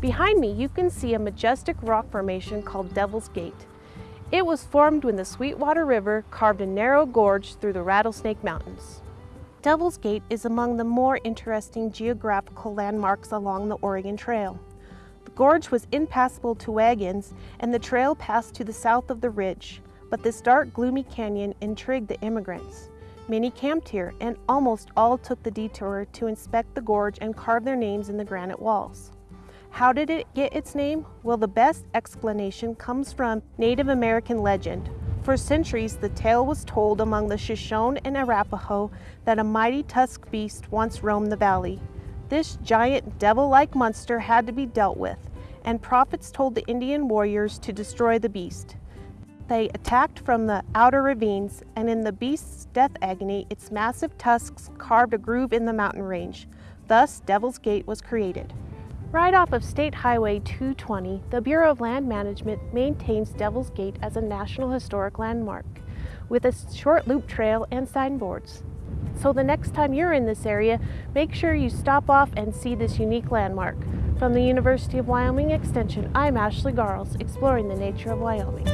Behind me, you can see a majestic rock formation called Devil's Gate. It was formed when the Sweetwater River carved a narrow gorge through the Rattlesnake Mountains. Devil's Gate is among the more interesting geographical landmarks along the Oregon Trail. The gorge was impassable to wagons and the trail passed to the south of the ridge, but this dark, gloomy canyon intrigued the immigrants. Many camped here and almost all took the detour to inspect the gorge and carve their names in the granite walls. How did it get its name? Well, the best explanation comes from Native American legend. For centuries, the tale was told among the Shoshone and Arapaho that a mighty tusked beast once roamed the valley. This giant devil-like monster had to be dealt with, and prophets told the Indian warriors to destroy the beast. They attacked from the outer ravines, and in the beast's death agony, its massive tusks carved a groove in the mountain range. Thus, Devil's Gate was created. Right off of State Highway 220, the Bureau of Land Management maintains Devil's Gate as a National Historic Landmark with a short loop trail and signboards. So the next time you're in this area, make sure you stop off and see this unique landmark. From the University of Wyoming Extension, I'm Ashley Garles, exploring the nature of Wyoming.